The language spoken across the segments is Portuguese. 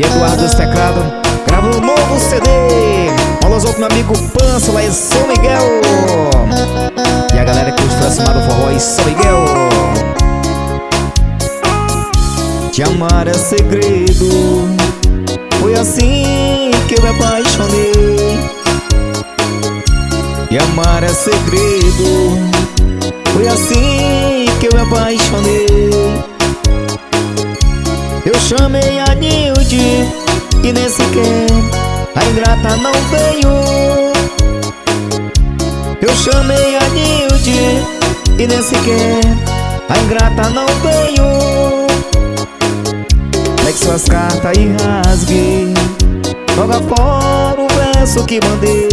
E Eduardo os teclado Grava um novo CD Alô, outro meu amigo Pança lá em São Miguel. E a galera que está acima do forró em São Miguel. Te amar é segredo. Foi assim que eu me apaixonei. E amar é segredo. Foi assim que eu me apaixonei e nem sequer a ingrata não veio. Eu chamei a Nilde e nem sequer a ingrata não veio. Pegue suas cartas e rasgue Joga fora o verso que mandei.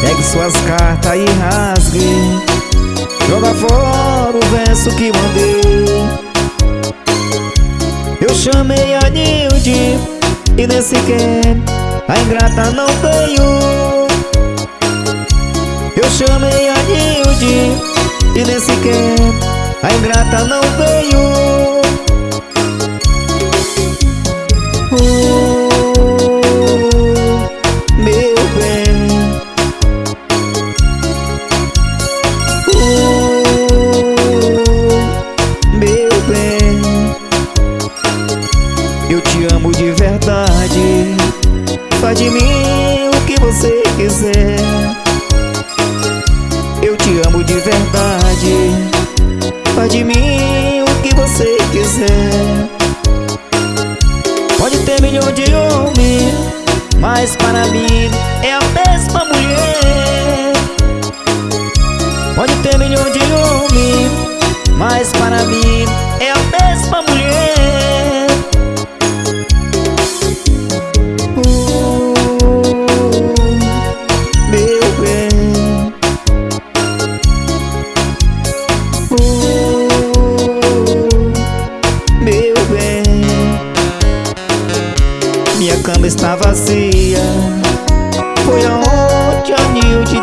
Pegue suas cartas e rasgue Joga fora o verso que mandei chamei a Nilde e nem sequer a ingrata não veio. Eu chamei a Nilde e nem sequer a ingrata não Eu te amo de verdade. Faz de mim o que você quiser. Eu te amo de verdade. Faz de mim o que você quiser. Pode ter milhão de homens Mas para mim é a mesma mulher. Pode ter milhão de homens Mas para mim Minha cama está vazia. Foi aonde a Nilde